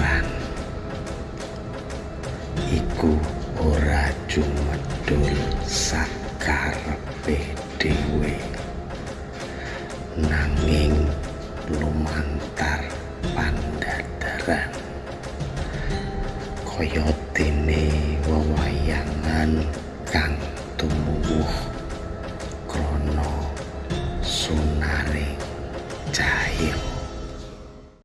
Tuhan. Iku ora cumedul sakar dhewe nanging lumantar pandadaran kaya dene wewayangan kang tumuwuh krana sunare jahat